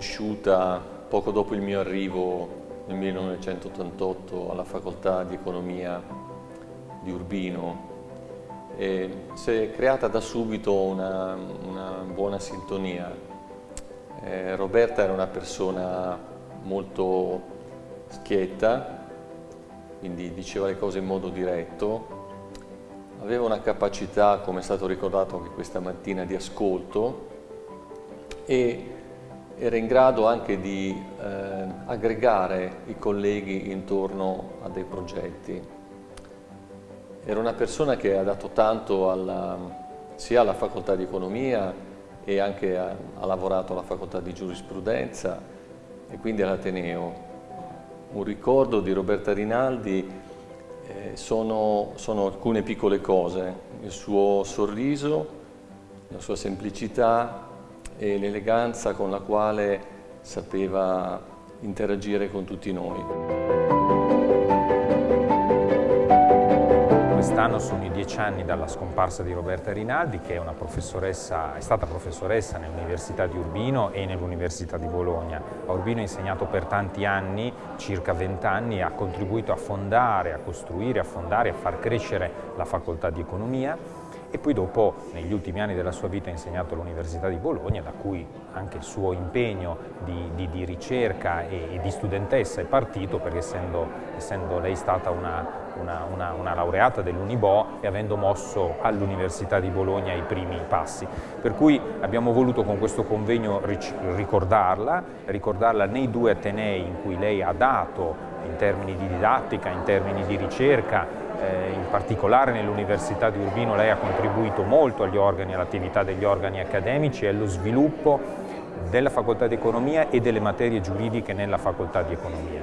conosciuta poco dopo il mio arrivo nel 1988 alla facoltà di economia di Urbino e si è creata da subito una, una buona sintonia. Eh, Roberta era una persona molto schietta, quindi diceva le cose in modo diretto, aveva una capacità, come è stato ricordato anche questa mattina, di ascolto e era in grado anche di eh, aggregare i colleghi intorno a dei progetti. Era una persona che ha dato tanto alla, sia alla facoltà di economia e anche ha, ha lavorato alla facoltà di giurisprudenza e quindi all'Ateneo. Un ricordo di Roberta Rinaldi eh, sono, sono alcune piccole cose, il suo sorriso, la sua semplicità, e l'eleganza con la quale sapeva interagire con tutti noi. Quest'anno sono i dieci anni dalla scomparsa di Roberta Rinaldi, che è, professoressa, è stata professoressa nell'Università di Urbino e nell'Università di Bologna. A Urbino ha insegnato per tanti anni, circa vent'anni, ha contribuito a fondare, a costruire, a fondare, a far crescere la facoltà di economia e poi dopo negli ultimi anni della sua vita ha insegnato all'Università di Bologna da cui anche il suo impegno di, di, di ricerca e, e, di studentessa è partito perché essendo, essendo lei stata una, una, una, una laureata dell'Unibo e avendo mosso all'Università di Bologna i primi passi. Per cui abbiamo voluto con questo convegno ricordarla, ricordarla nei due Atenei in cui lei ha dato in termini di didattica, in termini di ricerca, eh, in particolare nell'Università di Urbino lei ha contribuito molto agli organi, all'attività degli organi accademici e allo sviluppo della facoltà di economia e delle materie giuridiche nella facoltà di economia.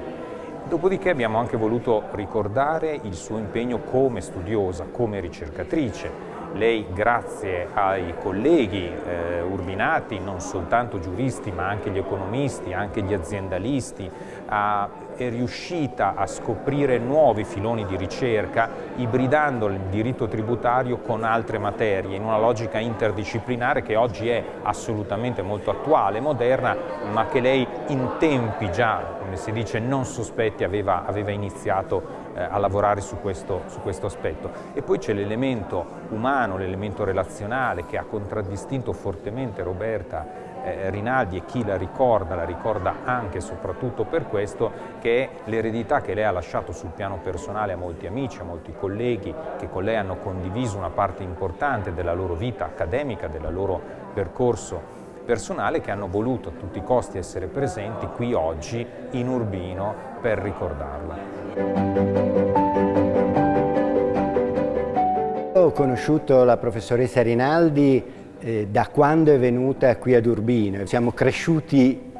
Dopodiché abbiamo anche voluto ricordare il suo impegno come studiosa, come ricercatrice, lei, grazie ai colleghi eh, urbinati, non soltanto giuristi ma anche gli economisti, anche gli aziendalisti, ha, è riuscita a scoprire nuovi filoni di ricerca ibridando il diritto tributario con altre materie in una logica interdisciplinare che oggi è assolutamente molto attuale, moderna, ma che lei in tempi già, come si dice, non sospetti aveva, aveva iniziato a lavorare su questo, su questo aspetto. E poi c'è l'elemento umano, l'elemento relazionale che ha contraddistinto fortemente Roberta eh, Rinaldi e chi la ricorda, la ricorda anche e soprattutto per questo, che è l'eredità che lei ha lasciato sul piano personale a molti amici, a molti colleghi che con lei hanno condiviso una parte importante della loro vita accademica, del loro percorso personale che hanno voluto a tutti i costi essere presenti qui oggi in Urbino per ricordarla. Ho conosciuto la professoressa Rinaldi eh, da quando è venuta qui ad Urbino. Siamo cresciuti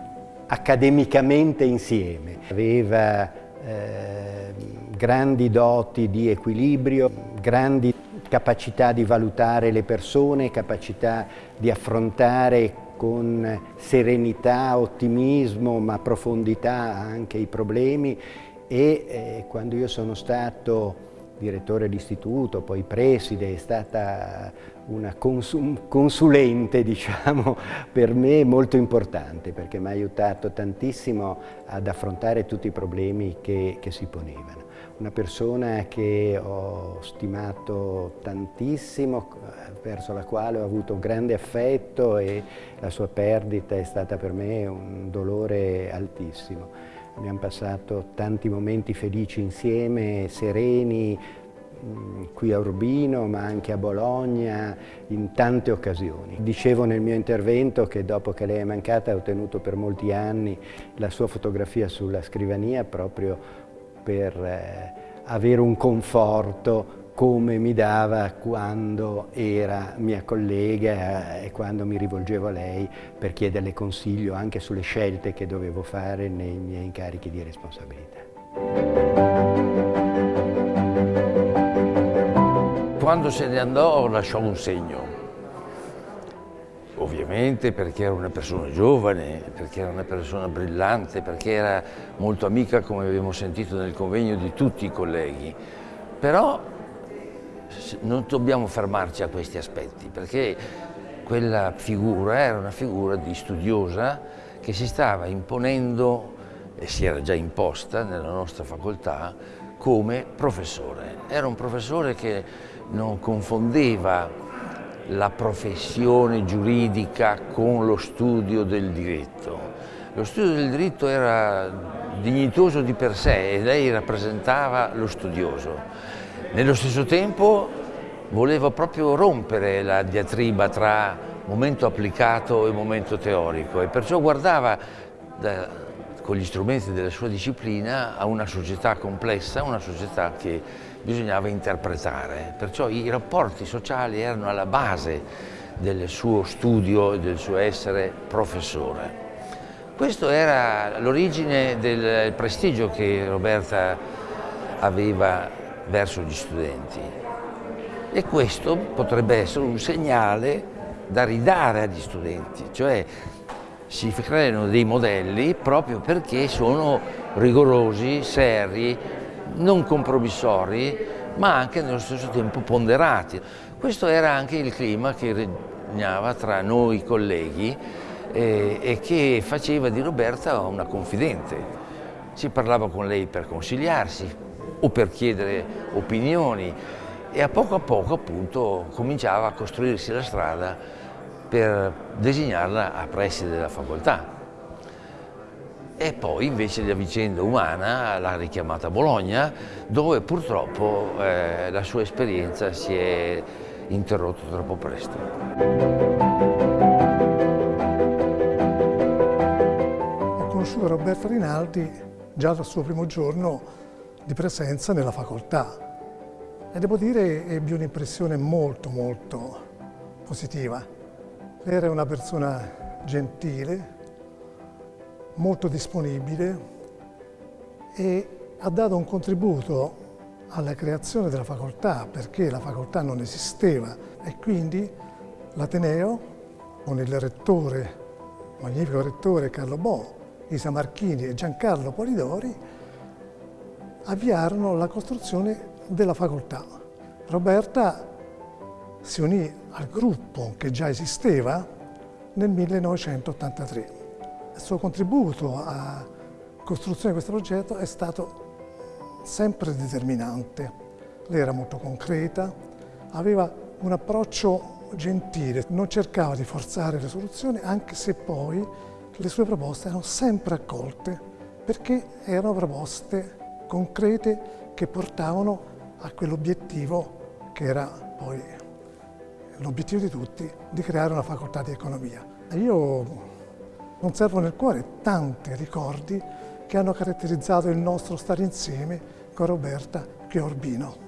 accademicamente insieme. Aveva eh, grandi doti di equilibrio, grandi capacità di valutare le persone, capacità di affrontare con serenità, ottimismo, ma profondità anche i problemi. E eh, quando io sono stato direttore d'istituto, poi preside, è stata una consulente diciamo, per me molto importante perché mi ha aiutato tantissimo ad affrontare tutti i problemi che, che si ponevano. Una persona che ho stimato tantissimo, verso la quale ho avuto un grande affetto e la sua perdita è stata per me un dolore altissimo. Abbiamo passato tanti momenti felici insieme, sereni, mm, qui a Urbino ma anche a Bologna in tante occasioni. Dicevo nel mio intervento che dopo che lei è mancata ho tenuto per molti anni la sua fotografia sulla scrivania proprio per eh, avere un conforto come mi dava quando era mia collega e quando mi rivolgevo a lei per chiederle consiglio anche sulle scelte che dovevo fare nei miei incarichi di responsabilità. Quando se ne andò lasciò un segno, ovviamente perché era una persona giovane, perché era una persona brillante, perché era molto amica, come abbiamo sentito nel convegno, di tutti i colleghi. Però non dobbiamo fermarci a questi aspetti perché quella figura era una figura di studiosa che si stava imponendo e si era già imposta nella nostra facoltà come professore. Era un professore che non confondeva la professione giuridica con lo studio del diritto. Lo studio del diritto era dignitoso di per sé e lei rappresentava lo studioso. Nello stesso tempo voleva proprio rompere la diatriba tra momento applicato e momento teorico e perciò guardava da, con gli strumenti della sua disciplina a una società complessa, una società che bisognava interpretare. Perciò i rapporti sociali erano alla base del suo studio e del suo essere professore. Questo era l'origine del prestigio che Roberta aveva verso gli studenti e questo potrebbe essere un segnale da ridare agli studenti, cioè si creano dei modelli proprio perché sono rigorosi, seri, non compromissori, ma anche nello stesso tempo ponderati. Questo era anche il clima che regnava tra noi colleghi eh, e che faceva di Roberta una confidente. Si parlava con lei per consigliarsi o per chiedere opinioni e a poco a poco appunto cominciava a costruirsi la strada per designarla a preside della facoltà. E poi invece la vicenda umana l'ha richiamata a Bologna, dove purtroppo eh, la sua esperienza si è interrotta troppo presto. Ho conosciuto Roberto Rinaldi già dal suo primo giorno di presenza nella facoltà e devo dire ebbi un'impressione molto molto positiva. Era una persona gentile, molto disponibile e ha dato un contributo alla creazione della facoltà perché la facoltà non esisteva e quindi l'Ateneo con il rettore, magnifico rettore Carlo Bo, Isa Marchini e Giancarlo Polidori avviarono la costruzione della facoltà. Roberta si unì al gruppo che già esisteva nel 1983. Il suo contributo alla costruzione di questo progetto è stato sempre determinante. Lei era molto concreta, aveva un approccio gentile, non cercava di forzare le soluzioni, anche se poi le sue proposte erano sempre accolte, perché erano proposte concrete che portavano a quell'obiettivo che era poi l'obiettivo di tutti, di creare una facoltà di economia. Io conservo nel cuore tanti ricordi che hanno caratterizzato il nostro stare insieme con Roberta Urbino.